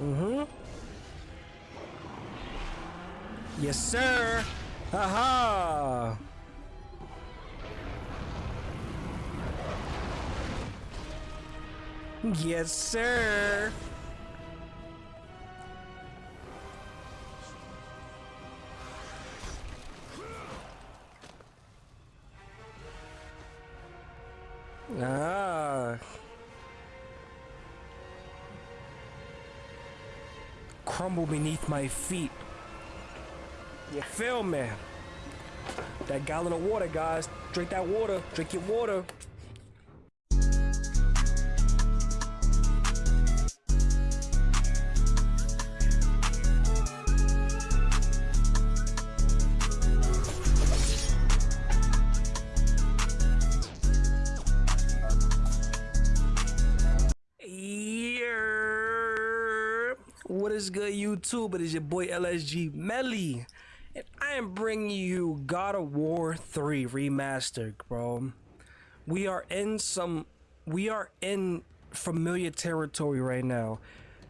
Mm-hmm. Yes, sir. Haha. Yes, sir. Beneath my feet. You feel me? That gallon of water, guys. Drink that water. Drink your water. YouTube? It is your boy LSG Melly, and I am bringing you God of War 3 Remastered, bro. We are in some, we are in familiar territory right now.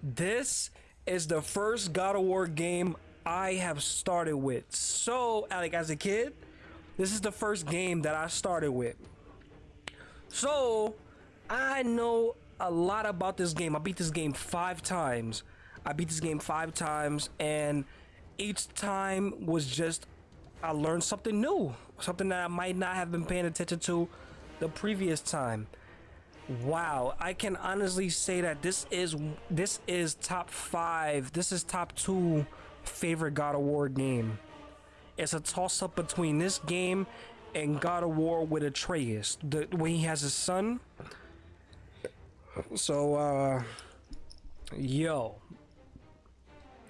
This is the first God of War game I have started with. So, like as a kid, this is the first game that I started with. So, I know a lot about this game. I beat this game five times. I beat this game five times, and each time was just I learned something new, something that I might not have been paying attention to the previous time. Wow, I can honestly say that this is this is top five. This is top two favorite God of War game. It's a toss up between this game and God of War with Atreus, the when he has his son. So, uh, yo,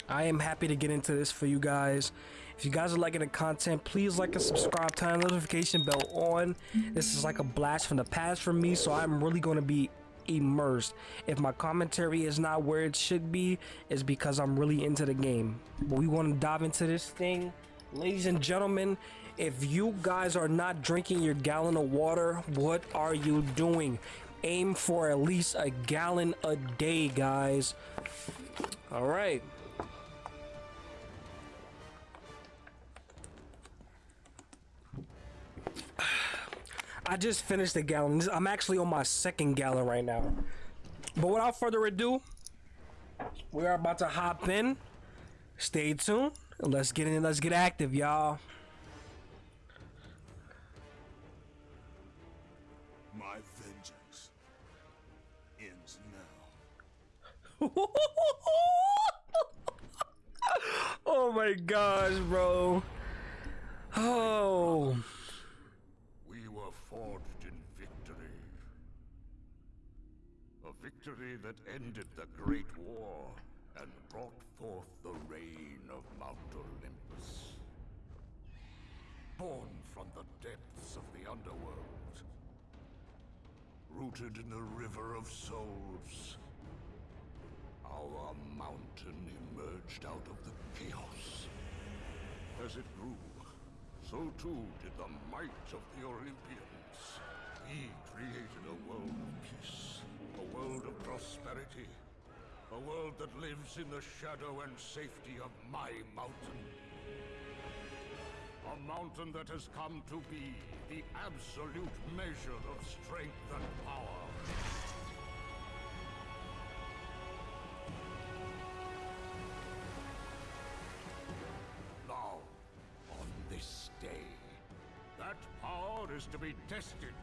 I am happy to get into this for you guys. If you guys are liking the content, please like and subscribe, turn the notification bell on. This is like a blast from the past for me, so I'm really going to be immersed. If my commentary is not where it should be, it's because I'm really into the game. But we want to dive into this thing. Ladies and gentlemen, if you guys are not drinking your gallon of water, what are you doing? Aim for at least a gallon a day, guys. All right. I just finished the gallon. I'm actually on my second gallon right now. But without further ado, we are about to hop in. Stay tuned. Let's get in. Let's get active, y'all. My vengeance ends now. oh my gosh, bro. Oh. We were forged in victory. A victory that ended the Great War and brought forth the reign of Mount Olympus. Born from the depths of the underworld. Rooted in the River of Souls. Our mountain emerged out of the chaos. As it grew, so too did the might of the Olympians. He created a world of peace, a world of prosperity, a world that lives in the shadow and safety of my mountain. A mountain that has come to be the absolute measure of strength and power. Now, on this day, that power is to be tested.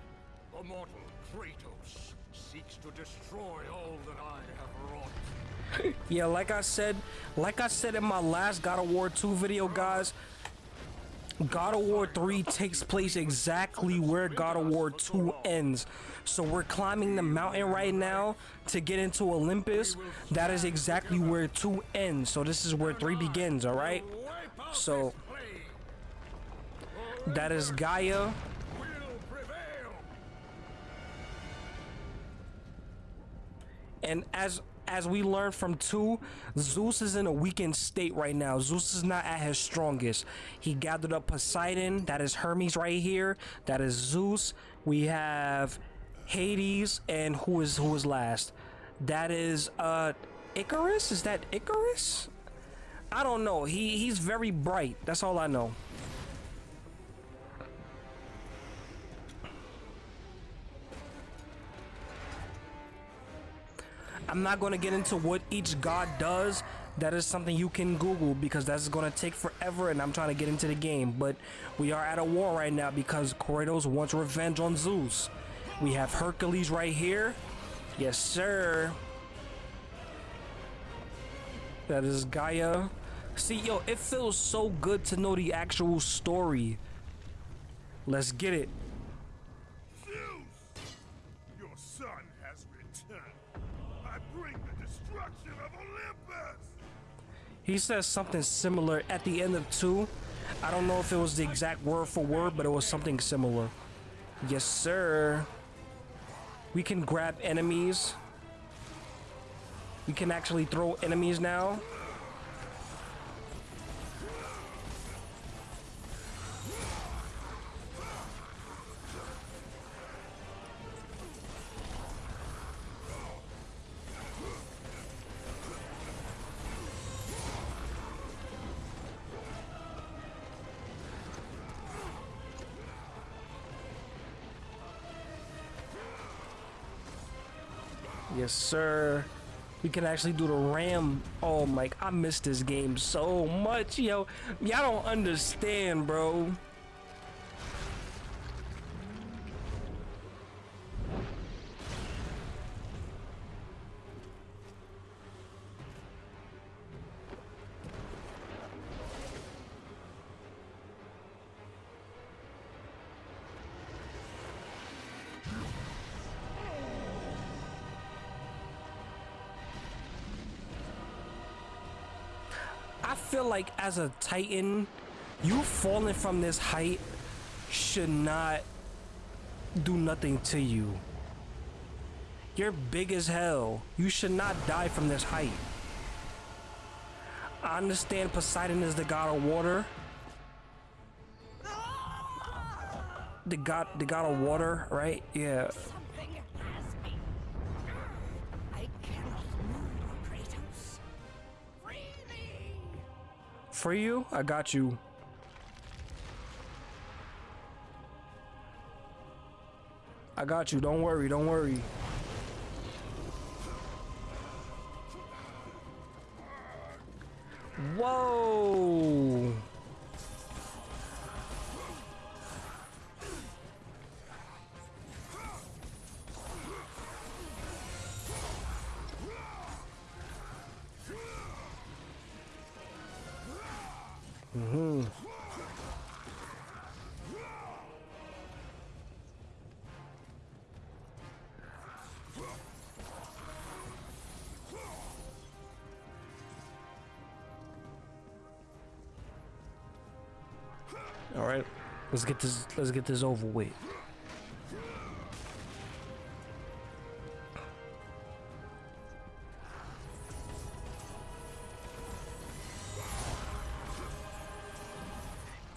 The mortal Kratos seeks to destroy all that I have wrought. Yeah, like I said, like I said in my last God of War 2 video, guys, God of War 3 takes place exactly where God of War 2 ends. So we're climbing the mountain right now to get into Olympus. That is exactly where 2 ends. So this is where 3 begins, alright? So that is Gaia. And as as we learned from two, Zeus is in a weakened state right now. Zeus is not at his strongest. He gathered up Poseidon, that is Hermes right here. That is Zeus. We have Hades, and who is who is last? That is uh Icarus? Is that Icarus? I don't know. He he's very bright. That's all I know. I'm not going to get into what each god does. That is something you can Google because that's going to take forever and I'm trying to get into the game. But we are at a war right now because Kratos wants revenge on Zeus. We have Hercules right here. Yes, sir. That is Gaia. See, yo, it feels so good to know the actual story. Let's get it. He says something similar at the end of 2. I don't know if it was the exact word for word, but it was something similar. Yes, sir. We can grab enemies. We can actually throw enemies now. Yes, sir. We can actually do the ram. Oh Mike, I miss this game so much, yo. Y'all don't understand, bro. Feel like as a Titan, you falling from this height should not do nothing to you. You're big as hell. You should not die from this height. I understand Poseidon is the god of water. The god the god of water, right? Yeah. Free you? I got you. I got you. Don't worry. Don't worry. Whoa. All right. Let's get this let's get this over with.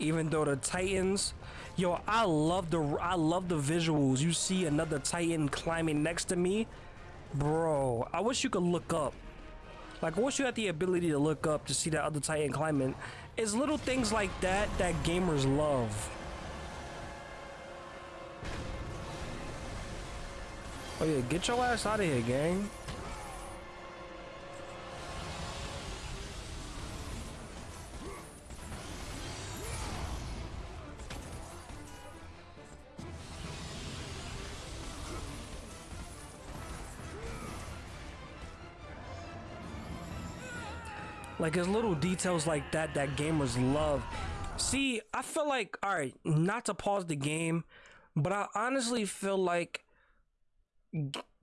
Even though the Titans, yo, I love the I love the visuals. You see another Titan climbing next to me, bro. I wish you could look up. Like, once you have the ability to look up to see that other Titan climbing. It's little things like that that gamers love. Oh yeah, get your ass out of here, gang. Like it's little details like that that gamers love. See, I feel like all right, not to pause the game, but I honestly feel like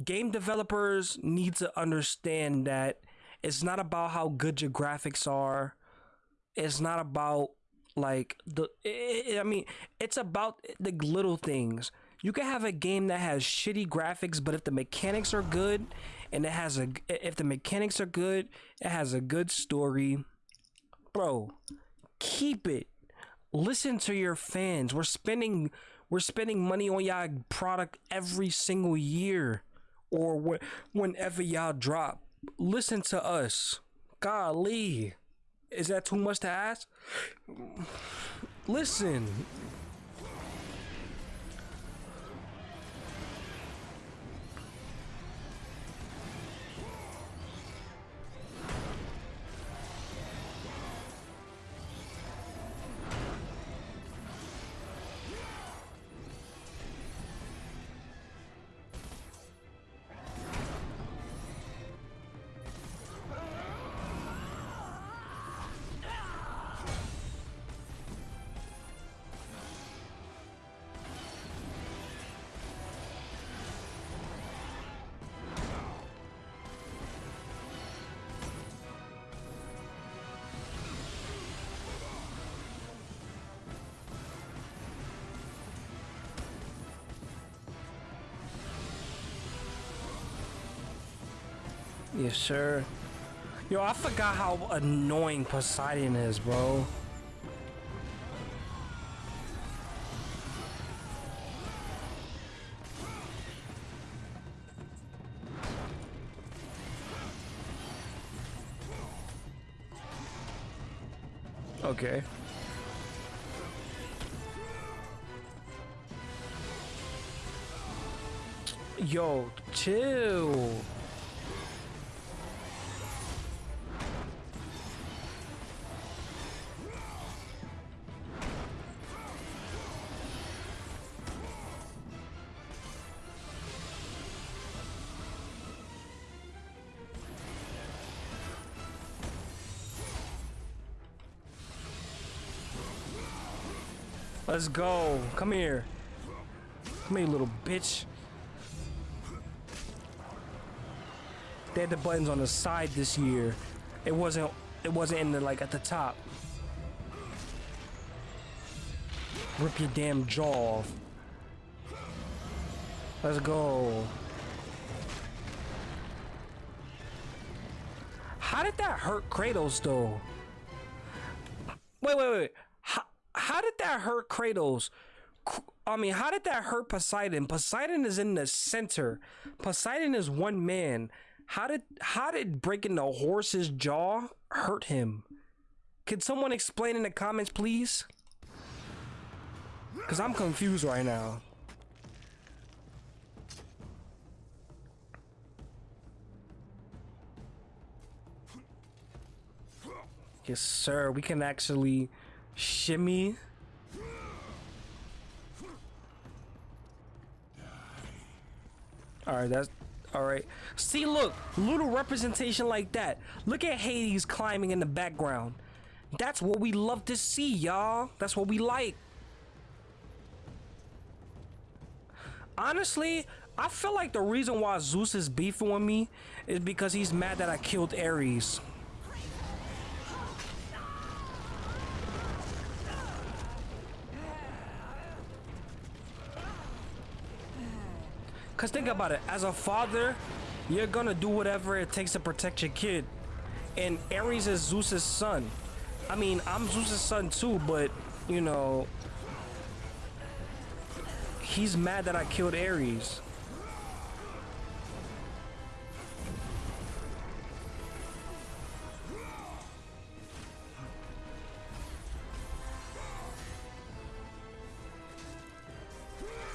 game developers need to understand that it's not about how good your graphics are. It's not about like the i I mean, it's about the little things. You can have a game that has shitty graphics, but if the mechanics are good and it has a if the mechanics are good, it has a good story. Bro, keep it. Listen to your fans. We're spending we're spending money on y'all product every single year or wh- whenever y'all drop. listen to us. Golly. Is that too much to ask? Listen. Yes, sir. Yo, I forgot how annoying Poseidon is, bro. Okay. Yo, chill. Let's go. Come here. Come here, little bitch. They had the buttons on the side this year. It wasn't. It wasn't in the like at the top. Rip your damn jaw off. Let's go. How did that hurt Kratos though? Wait, wait, wait. That hurt Kratos? I mean, how did that hurt Poseidon? Poseidon is in the center. Poseidon is one man. How did how did breaking the horse's jaw hurt him? Could someone explain in the comments, please? Cause I'm confused right now. Yes, sir. We can actually shimmy. All right, that's all right. See, look, little representation like that. Look at Hades climbing in the background. That's what we love to see, y'all. That's what we like. Honestly, I feel like the reason why Zeus is beefing with me is because he's mad that I killed Ares. Cause think about it, as a father, you're gonna do whatever it takes to protect your kid. And Ares is Zeus's son. I mean, I'm Zeus's son too, but you know, he's mad that I killed Ares.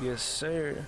Yes, sir.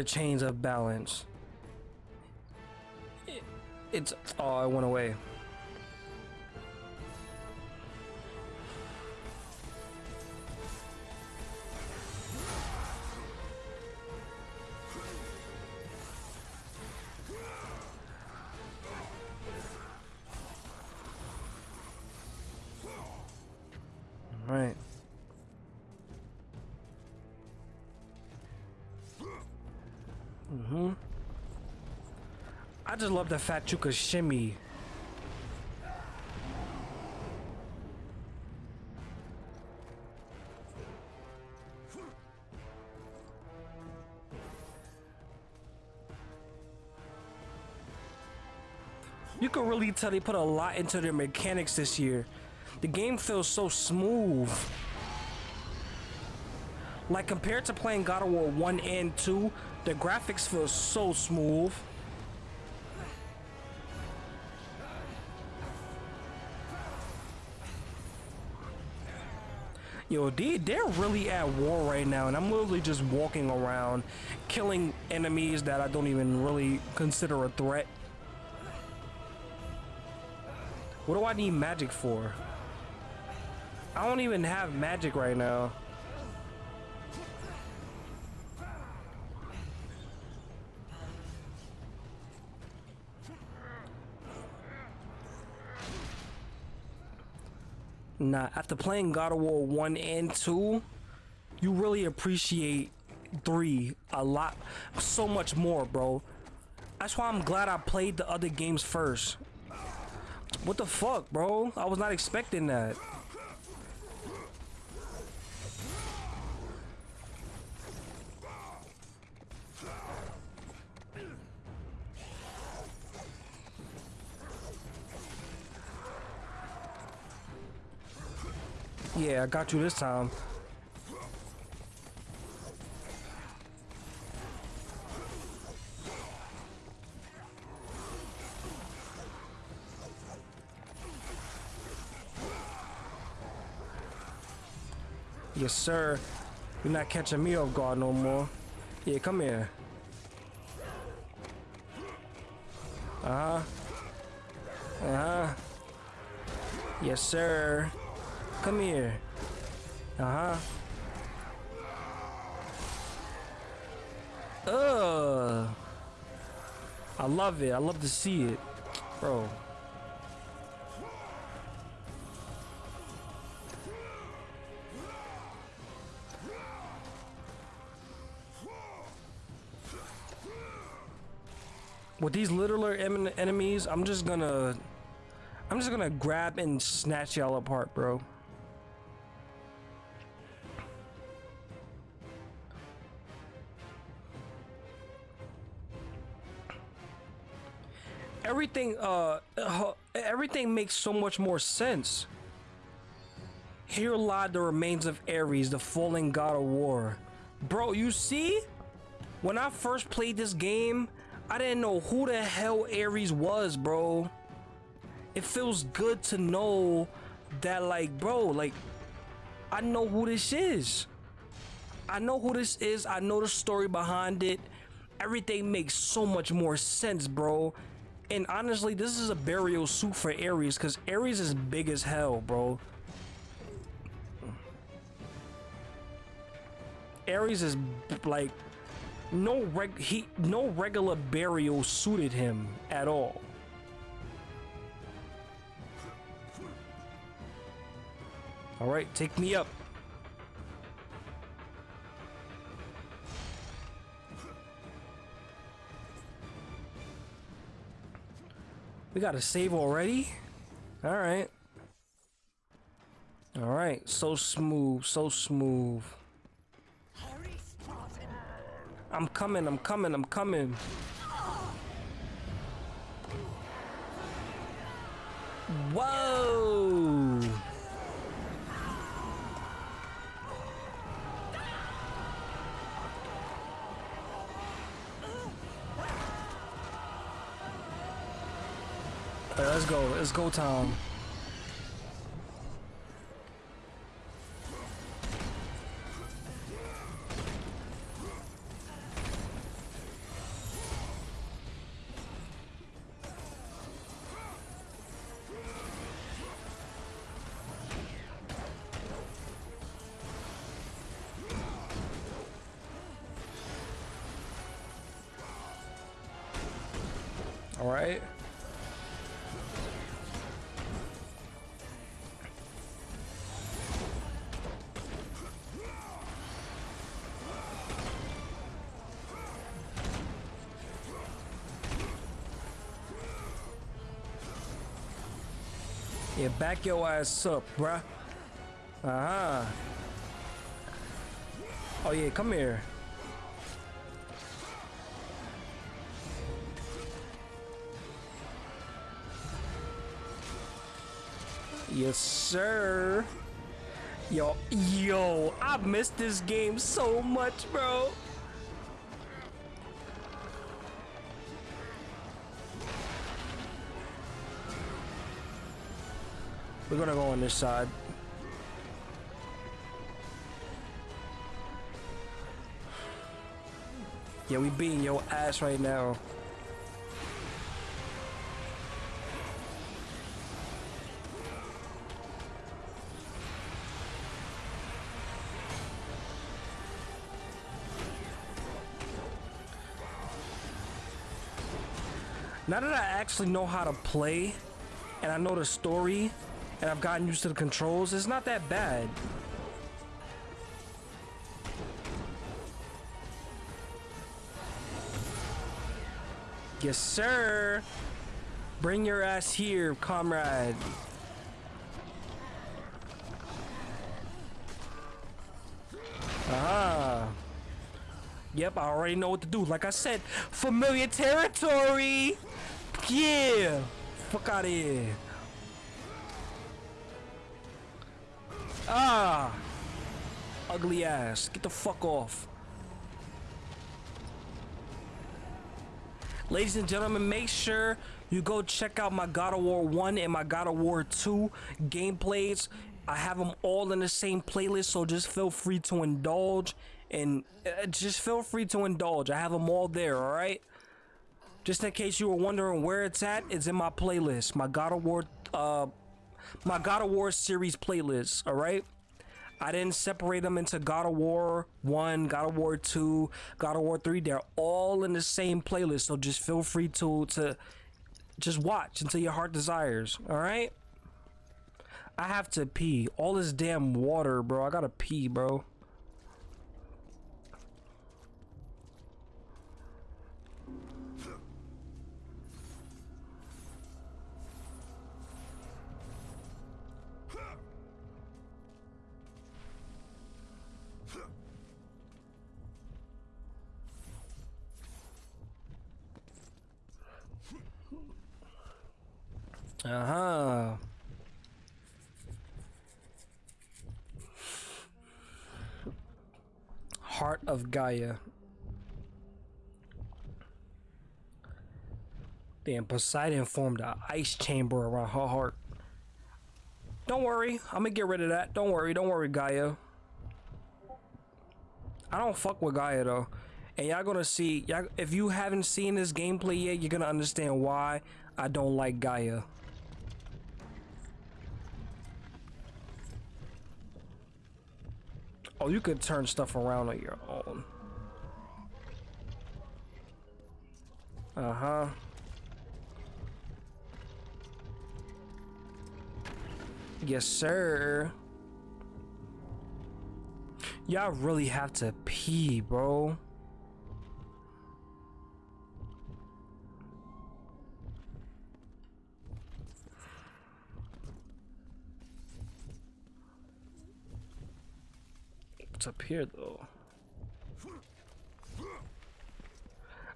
The chains of balance. It, it's oh, I went away. just love the fat chuka shimmy. You can really tell they put a lot into their mechanics this year. The game feels so smooth. Like compared to playing God of War 1 and 2, the graphics feel so smooth. Yo, they, they're really at war right now, and I'm literally just walking around, killing enemies that I don't even really consider a threat. What do I need magic for? I don't even have magic right now. Nah, after playing God of War 1 and 2, you really appreciate 3 a lot, so much more, bro. That's why I'm glad I played the other games first. What the fuck, bro? I was not expecting that. Yeah, I got you this time. Yes, sir. You're not catching me off guard no more. Yeah, come here. Uh-huh. Uh-huh. Yes, sir. Come here. Uh-huh. Ugh. I love it. I love to see it. Bro. With these littler enemies, I'm just gonna... I'm just gonna grab and snatch y'all apart, bro. Everything uh, everything makes so much more sense. Here lie the remains of Ares the fallen god of war. Bro you see? When I first played this game I didn't know who the hell Ares was bro. It feels good to know that like bro like I know who this is. I know who this is. I know the story behind it. Everything makes so much more sense bro and honestly, this is a burial suit for Ares because Ares is big as hell, bro. Ares is like no reg he no regular burial suited him at all. All right, take me up. We got to save already? Alright. Alright, so smooth, so smooth. I'm coming, I'm coming, I'm coming. Whoa! Let's go. Let's go Tom. back your ass up, bruh. Uh-huh. Oh yeah, come here. Yes, sir. Yo, yo, I missed this game so much, bro. We're gonna go on this side. Yeah, we beating your ass right now. Now that I actually know how to play and I know the story and I've gotten used to the controls, it's not that bad. Yes, sir. Bring your ass here, comrade. Ah. Yep, I already know what to do. Like I said, familiar territory. Yeah. Fuck out of here. Ah. Ugly ass. Get the fuck off. Ladies and gentlemen, make sure you go check out my God of War 1 and my God of War 2 gameplays. I have them all in the same playlist, so just feel free to indulge and uh, just feel free to indulge. I have them all there, all right? Just in case you were wondering where it's at, it's in my playlist, my God of War uh my God of War series playlist, all right? I didn't separate them into God of War 1, God of War 2, God of War 3. They're all in the same playlist, so just feel free to to just watch until your heart desires, all right? I have to pee. All this damn water, bro. I gotta pee, bro. Uh-huh. Heart of Gaia. Damn, Poseidon formed an ice chamber around her heart. Don't worry, I'm gonna get rid of that. Don't worry, don't worry, Gaia. I don't fuck with Gaia though. And y'all gonna see, y'all, if you haven't seen this gameplay yet, you're gonna understand why I don't like Gaia. Oh, you could turn stuff around on your own. Uh-huh. Yes, sir. Y'all really have to pee, bro. What's up here, though?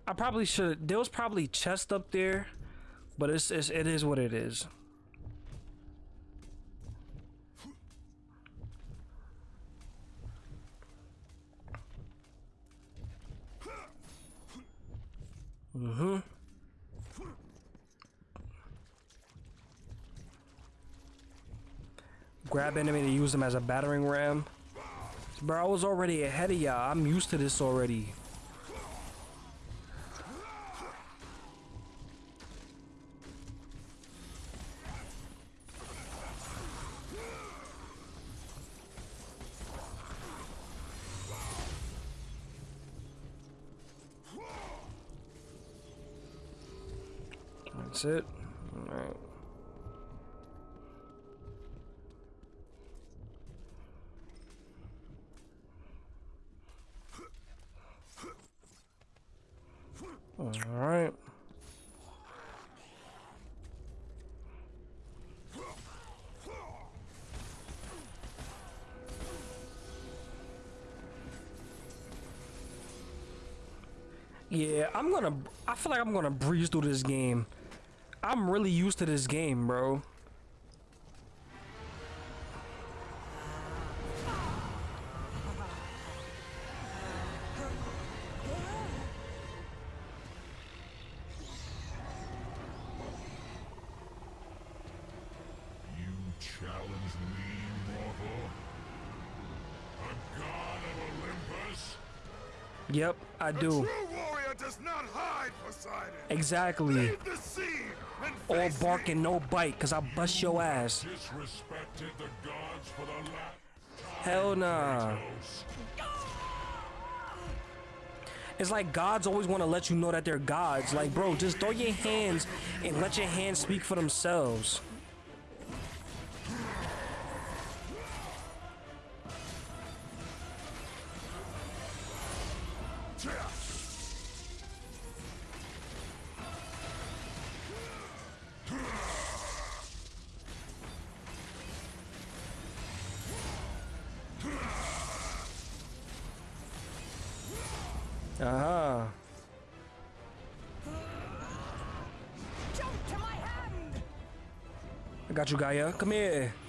I probably should. There was probably chest up there, but it's, it's it is what it is. Mm-hmm. Grab enemy to use them as a battering ram. Bro, I was already ahead of y'all. I'm used to this already. That's it. I'm gonna. I feel like I'm gonna breeze through this game. I'm really used to this game, bro. Yep, I do. Exactly. All bark and no bite, cause I bust your ass. Disrespected the gods for the Hell nah. It's like gods always want to let you know that they're gods. Like, bro, just throw your hands and let your hands speak for themselves. Gaia. Come here.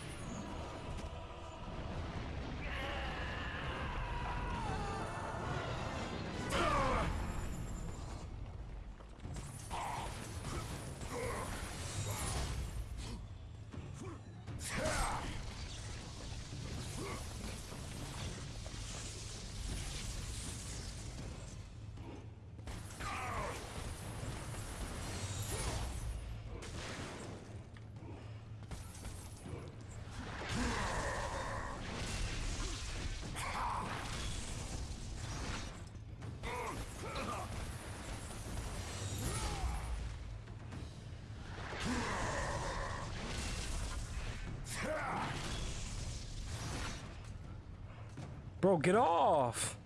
Bro, get off.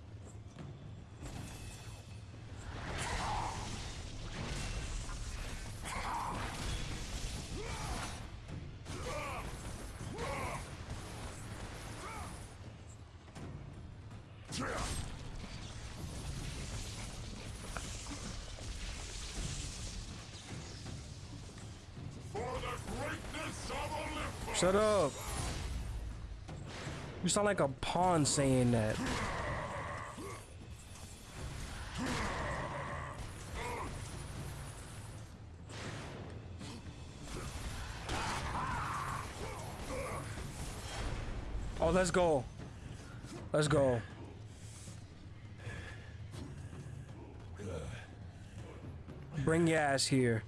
Shut up. You sound like a pawn saying that. Oh, let's go. Let's go. Bring your ass here.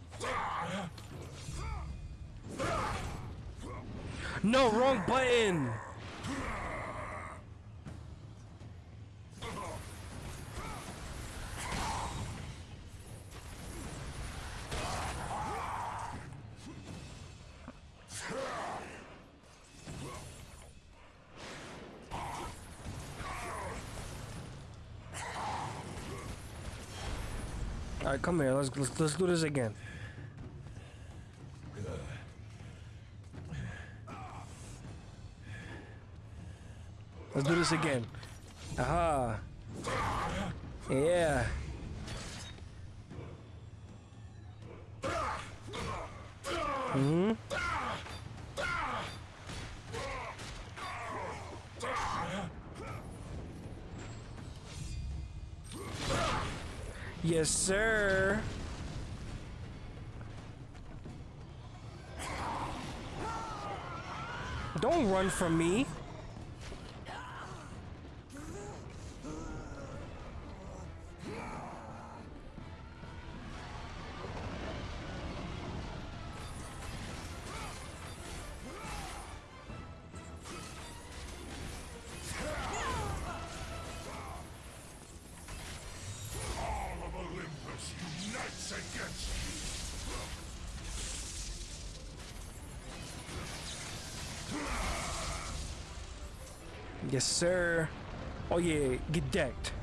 No, wrong button. Come here. Let's let's, let's do this again. Let's do this again. Aha. Yeah. Hmm. Yes, sir. Run from me. Yes, sir. Oh yeah, get decked.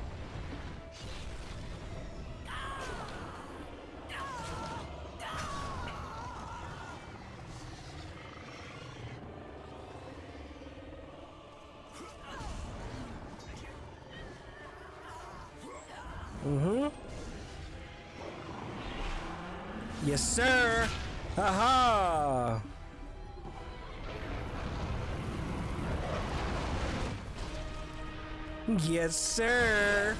Yes, sir.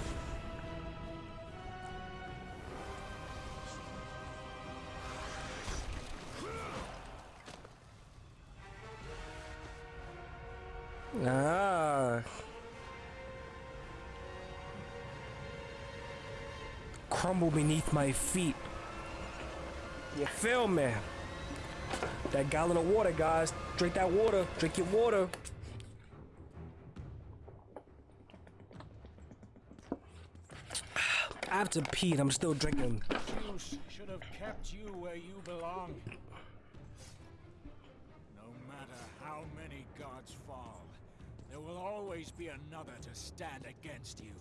Ah. Crumble beneath my feet. You feel me? That gallon of water, guys. Drink that water. Drink your water. Have to pee and I'm still drinking. Zeus should have kept you where you belong. No matter how many gods fall, there will always be another to stand against you.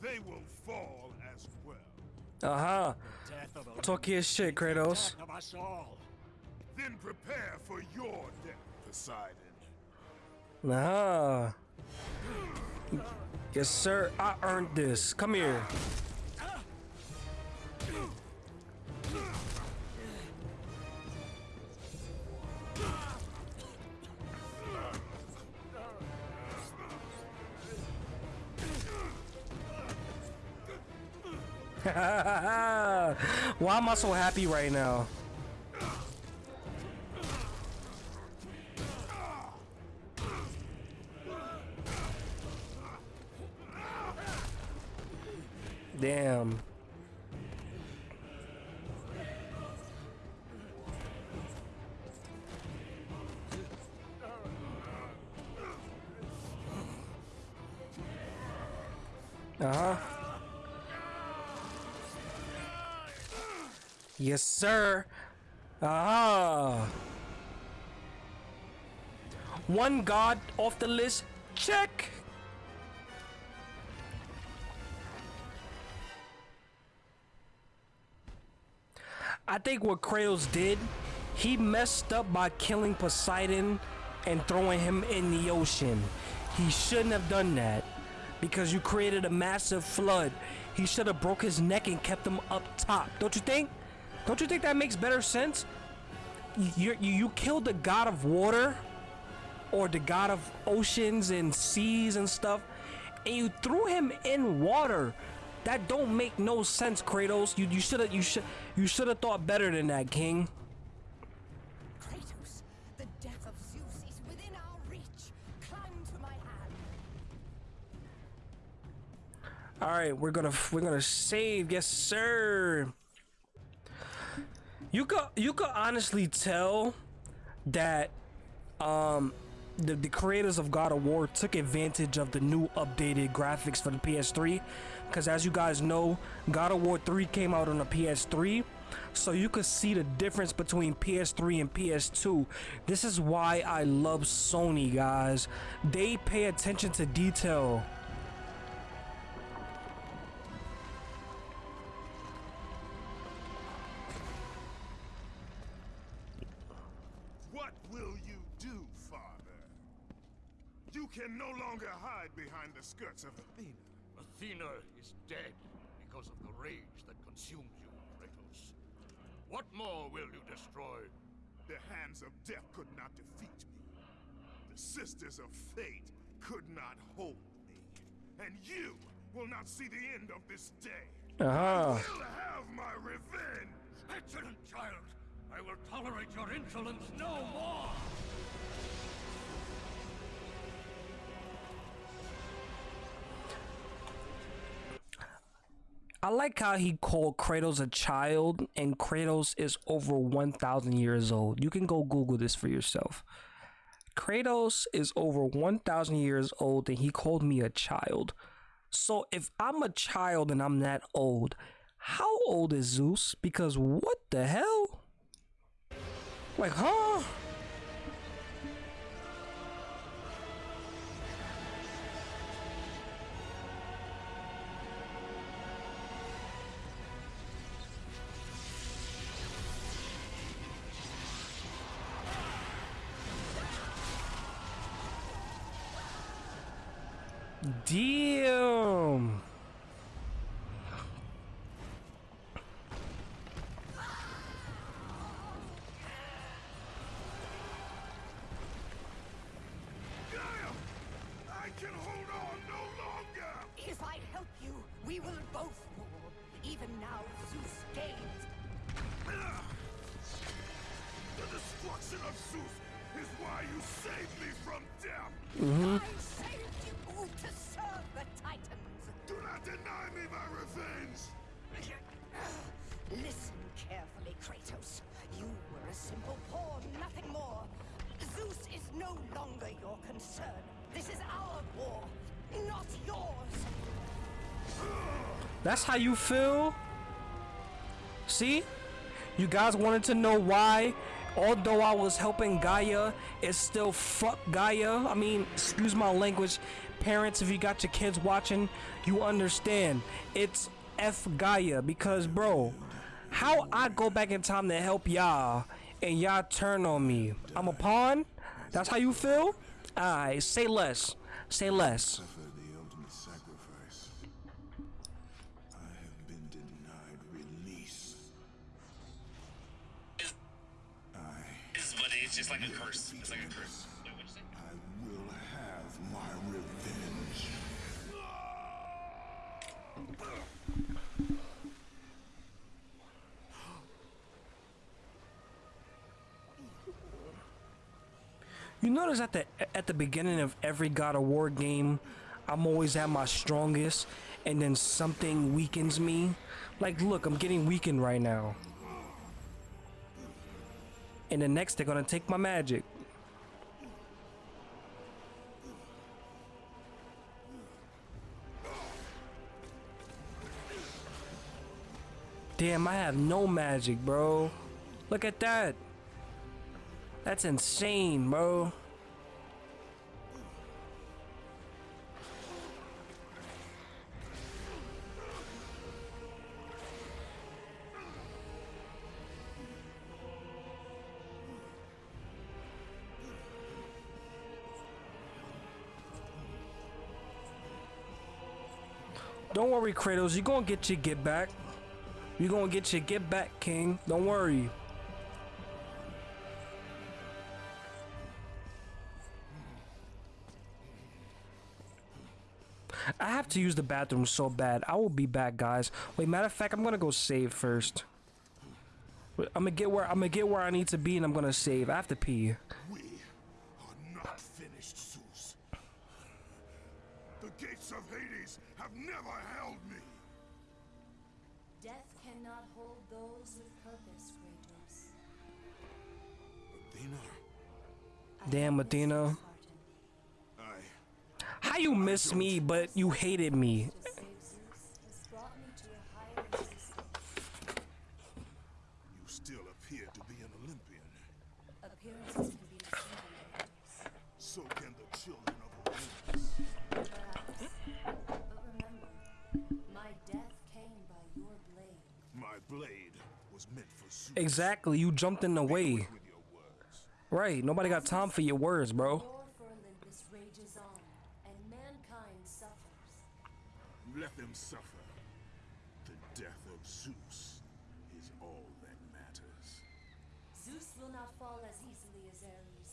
They will fall as well. Uh huh. Death Talk your shit, Kratos. death of us all. Then prepare for your death, Poseidon. Uh huh. Yes, sir. I earned this. Come here. Why am I so happy right now? Damn. Uh-huh. Yes, sir. Ah. One god off the list. Check. I think what Kratos did, he messed up by killing Poseidon and throwing him in the ocean. He shouldn't have done that because you created a massive flood. He should have broke his neck and kept him up top. Don't you think? Don't you think that makes better sense? You you, you killed the god of water or the god of oceans and seas and stuff and you threw him in water. That don't make no sense, Kratos. You you should have you should you should have thought better than that, King. Kratos, the death of Zeus is within our reach. Climb to my hand. All right, we're gonna we're gonna save, yes sir. You could you could honestly tell that um the, the creators of God of War took advantage of the new updated graphics for the PS3 because as you guys know God of War 3 came out on the PS3 so you could see the difference between PS3 and PS2 this is why I love Sony guys. They pay attention to detail behind the skirts of Athena. Athena is dead because of the rage that consumed you, Kratos. What more will you destroy? The hands of death could not defeat me. The sisters of fate could not hold me. And you will not see the end of this day. uh-huh Will have my revenge! Excellent child! I will tolerate your insolence no more! I like how he called Kratos a child, and Kratos is over 1,000 years old. You can go Google this for yourself. Kratos is over 1,000 years old, and he called me a child. So if I'm a child and I'm that old, how old is Zeus? Because what the hell? Like, huh? That's how you feel? See? You guys wanted to know why, although I was helping Gaia, it's still fuck Gaia. I mean, excuse my language. Parents, if you got your kids watching, you understand. It's F Gaia because, bro, how I go back in time to help y'all and y'all turn on me? I'm a pawn? That's how you feel? Alright, say less. Say less. Just like a curse. It's like a curse. Wait, what'd you say? I will have my revenge. You notice at the at the beginning of every God of War game, I'm always at my strongest, and then something weakens me. Like, look, I'm getting weakened right now. And the next, they're gonna take my magic. Damn, I have no magic, bro. Look at that. That's insane, bro. Worry, Kratos. You gonna get your get back. You're gonna get your get back, King. Don't worry. I have to use the bathroom so bad. I will be back, guys. Wait, matter of fact, I'm gonna go save first. I'm gonna get where I'm gonna get where I need to be, and I'm gonna save. I have to pee. We are not finished, Zeus. The gates of Hades have never me. Death cannot hold those with purpose, Kratos. Athena, Damn, have Athena. I How you miss me, but you hated me? Exactly. You jumped in the way. With your words. Right. Nobody got time for your words, bro. War for Olympus rages on, and mankind suffers. Let them suffer. The death of Zeus is all that matters. Zeus will not fall as easily as Ares.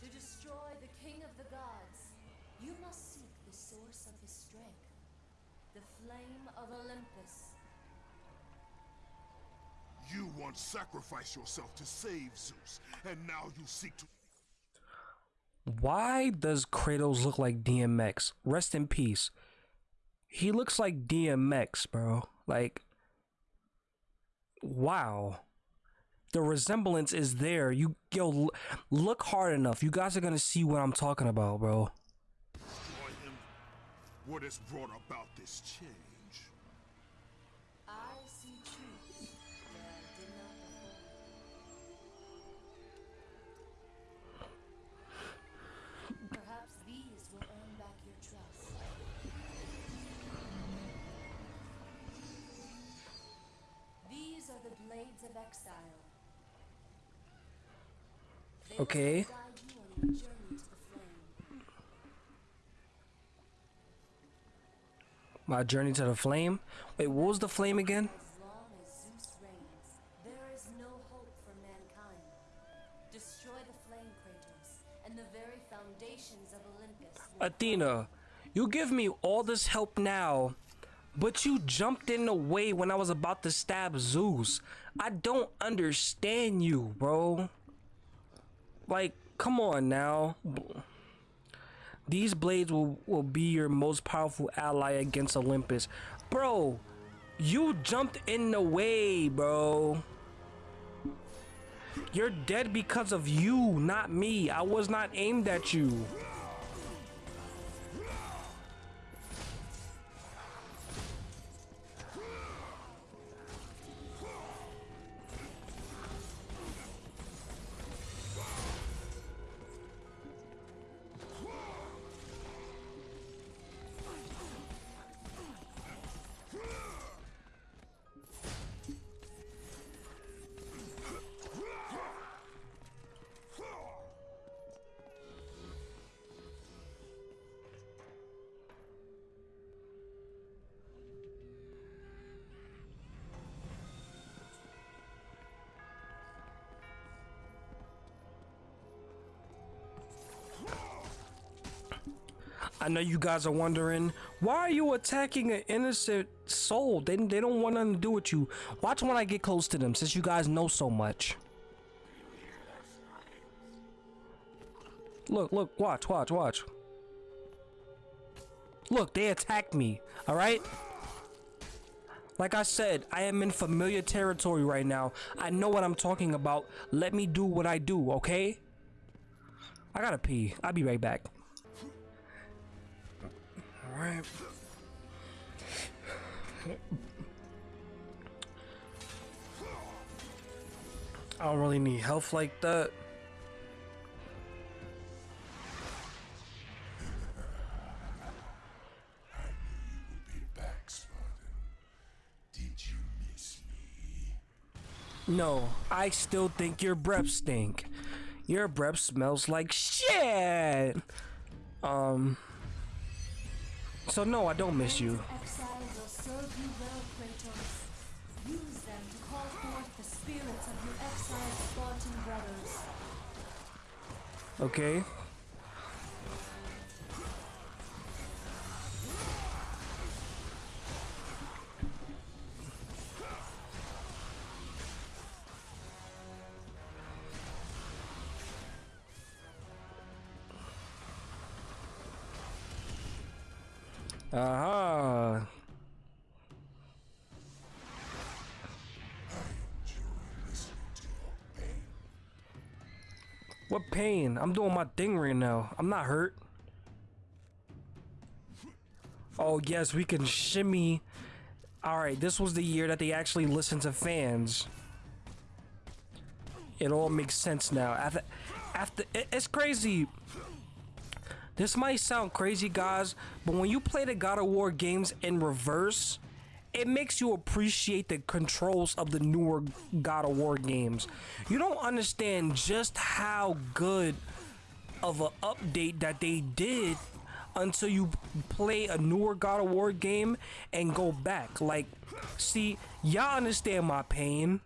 To destroy the king of the gods, you must seek the source of his strength, the flame of Olympus. You once sacrificed yourself to save Zeus, and now you seek to. Why does Kratos look like DMX? Rest in peace. He looks like DMX, bro. Like, wow. The resemblance is there. You yo look hard enough. You guys are gonna see what I'm talking about, bro. destroy him? What has brought about this change? Flame. My journey to the flame. Wait, what was the flame again? As long as Zeus reigns, there is no hope for mankind. Destroy the flame, Kratos, and the very foundations of Olympus. Athena, you give me all this help now, but you jumped in the way when I was about to stab Zeus. I don't understand you, bro. Like, come on now. These blades will, will be your most powerful ally against Olympus. Bro, you jumped in the way, bro. You're dead because of you, not me. I was not aimed at you. I know you guys are wondering, why are you attacking an innocent soul? They, they don't want nothing to do with you. Watch when I get close to them, since you guys know so much. Look, look, watch, watch, watch. Look, they attacked me, alright? Like I said, I am in familiar territory right now. I know what I'm talking about. Let me do what I do, okay? I gotta pee. I'll be right back. Alright. I don't really need health like that. Back, Spartan. Did you miss me? No, I still think your breath stink. Your breath smells like shit. Um. So no, I don't miss you. Exiles Aha. What pain? I'm doing my thing right now. I'm not hurt. Oh, yes, we can shimmy. Alright, this was the year that they actually listened to fans. It all makes sense now. After, after it- it's crazy. This might sound crazy, guys, but when you play the God of War games in reverse, it makes you appreciate the controls of the newer God of War games. You don't understand just how good of an update that they did until you play a newer God of War game and go back. Like, see, y'all understand my pain.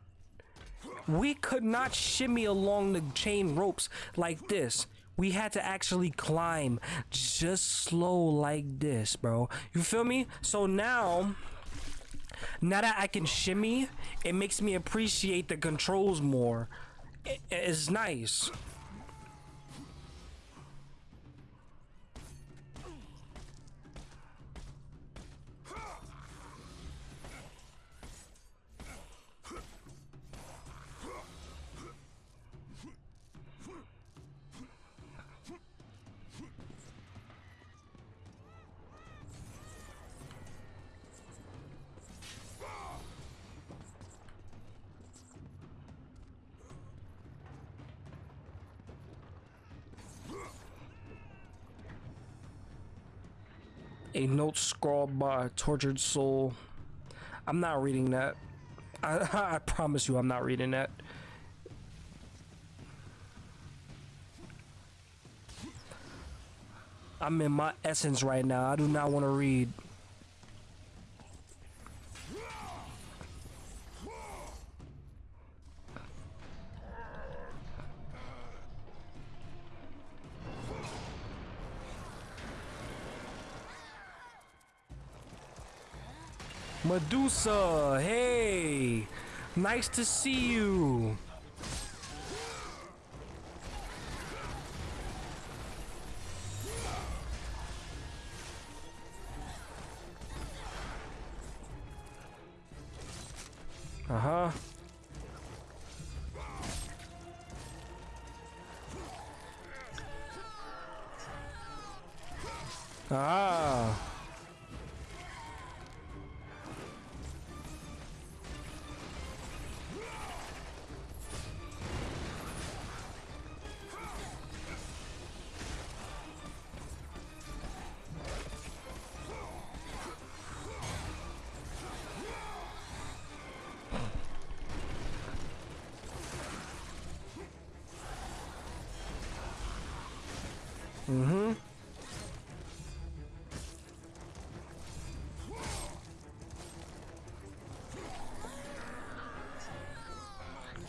We could not shimmy along the chain ropes like this. We had to actually climb just slow like this, bro. You feel me? So now, now that I can shimmy, it makes me appreciate the controls more. It- it's nice. A note scrawled by a tortured soul. I'm not reading that. I, I promise you, I'm not reading that. I'm in my essence right now. I do not want to read. Medusa, hey! Nice to see you! Uh-huh.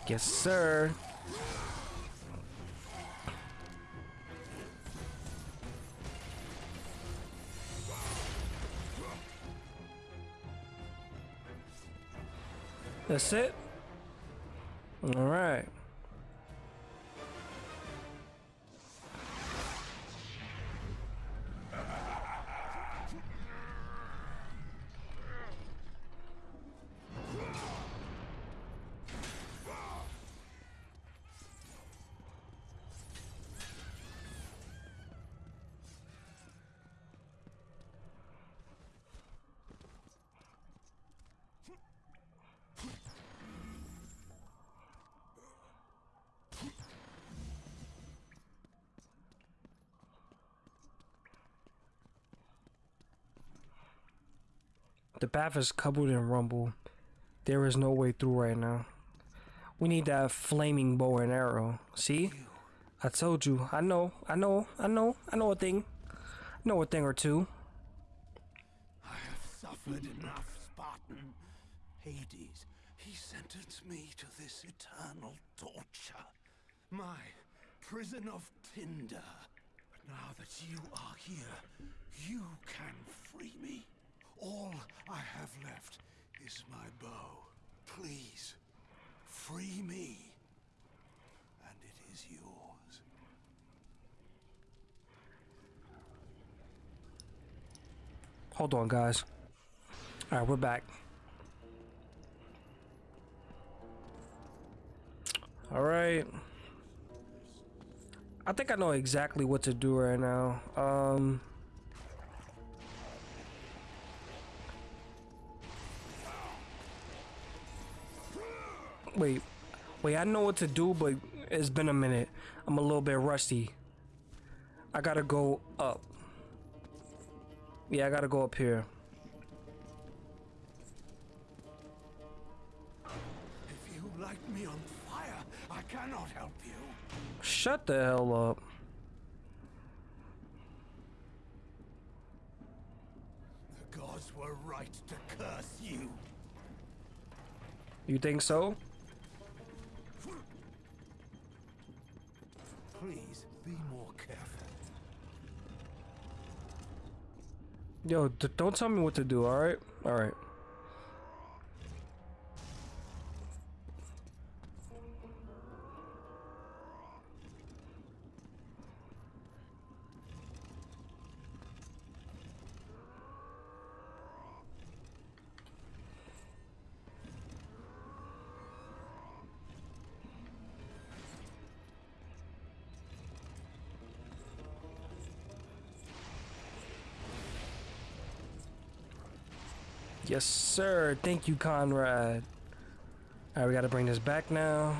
Yes, sir. That's it? All right. The path is covered in rumble. There is no way through right now. We need that flaming bow and arrow. See? I told you. I know. I know. I know. I know a thing. I know a thing or two. I have suffered enough, Spartan. Hades, he sentenced me to this eternal torture. My prison of tinder. But now that you are here, you can free me. All I have left is my bow. Please, free me. And it is yours. Hold on, guys. All right, we're back. All right. I think I know exactly what to do right now. Um. Wait, wait, I know what to do, but it's been a minute. I'm a little bit rusty. I gotta go up. Yeah, I gotta go up here. If you light me on fire, I cannot help you. Shut the hell up. The gods were right to curse you. You think so? Please be more careful. Yo, don't tell me what to do, alright? Alright. Yes, sir. Thank you, Conrad. Alright, we gotta bring this back now.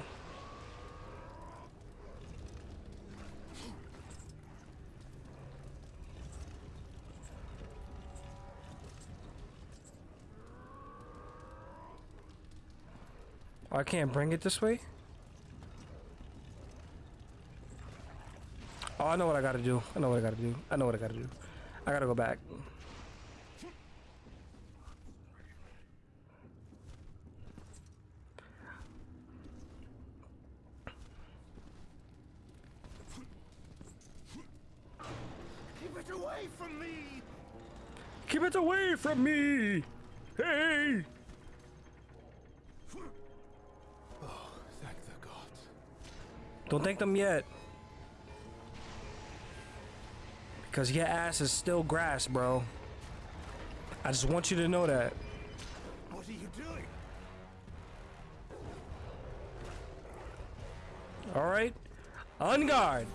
Oh, I can't bring it this way? Oh, I know what I gotta do. I know what I gotta do. I know what I gotta do. I gotta go back. Keep it away from me! Keep it away from me! Hey! Oh, thank the gods. Don't thank them yet. Because your ass is still grass, bro. I just want you to know that. What are you doing? Alright? On guard.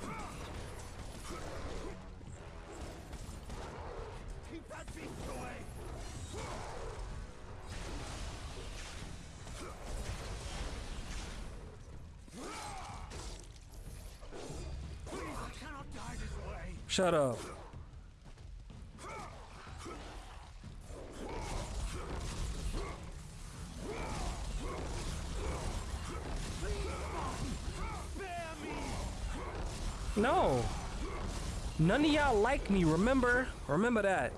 Shut up. No. None of y'all like me, remember? Remember that.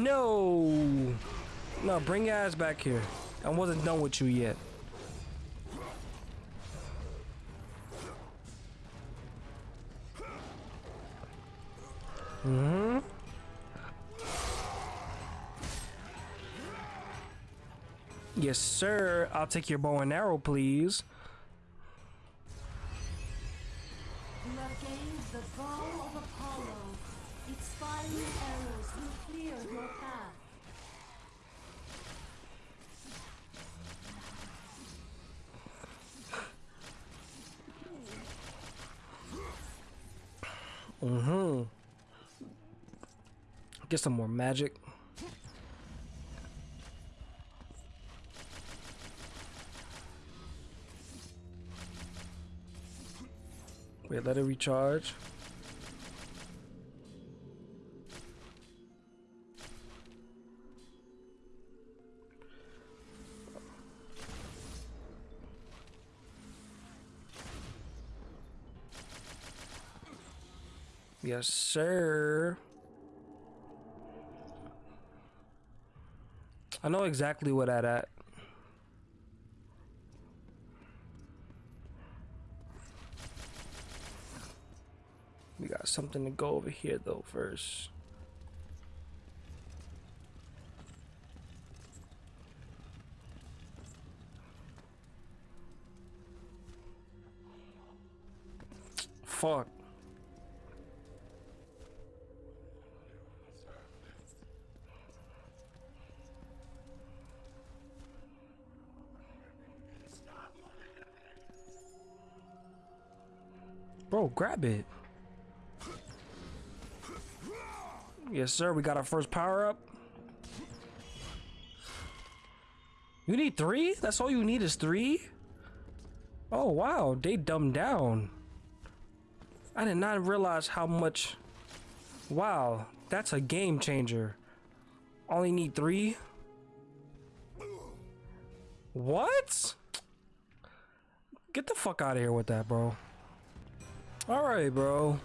No. No, bring your ass back here. I wasn't done with you yet. Mm-hmm. Yes, sir. I'll take your bow and arrow, please. Mm-hmm. Get some more magic. Wait, let it recharge. Yes, sir. I know exactly what that at. We got something to go over here though first. Fuck. Grab it. Yes, sir. We got our first power up. You need three? That's all you need is three? Oh, wow. They dumbed down. I did not realize how much... Wow. That's a game changer. Only need three? What? Get the fuck out of here with that, bro. Alright, bro.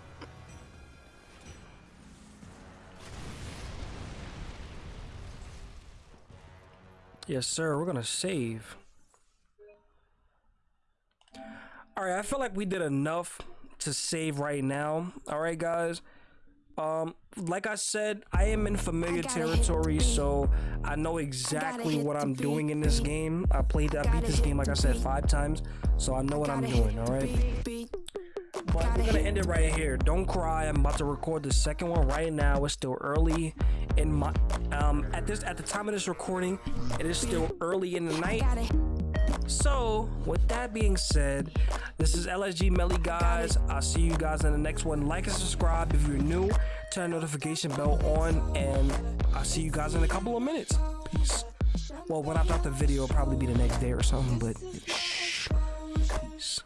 Yes, sir. We're gonna save. Alright, I feel like we did enough to save right now. Alright, guys. Um, like I said, I am in familiar territory, so I know exactly what I'm doing in this game. I played, I beat this game, like I said, five times, so I know what I'm doing, alright? But we're gonna end it right here. Don't cry. I'm about to record the second one right now. It's still early in my um at this at the time of this recording, it is still early in the night. So, with that being said, this is LSG Melly, guys. I'll see you guys in the next one. Like and subscribe if you're new. Turn notification bell on, and I'll see you guys in a couple of minutes. Peace. Well, when I drop the video, it'll probably be the next day or something, but shh. Peace.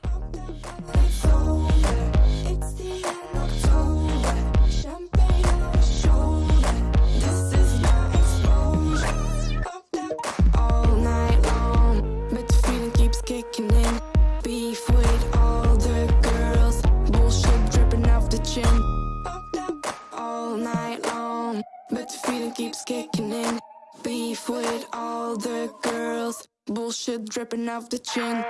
Kicking in. Beef with all the girls, bullshit dripping off the chin.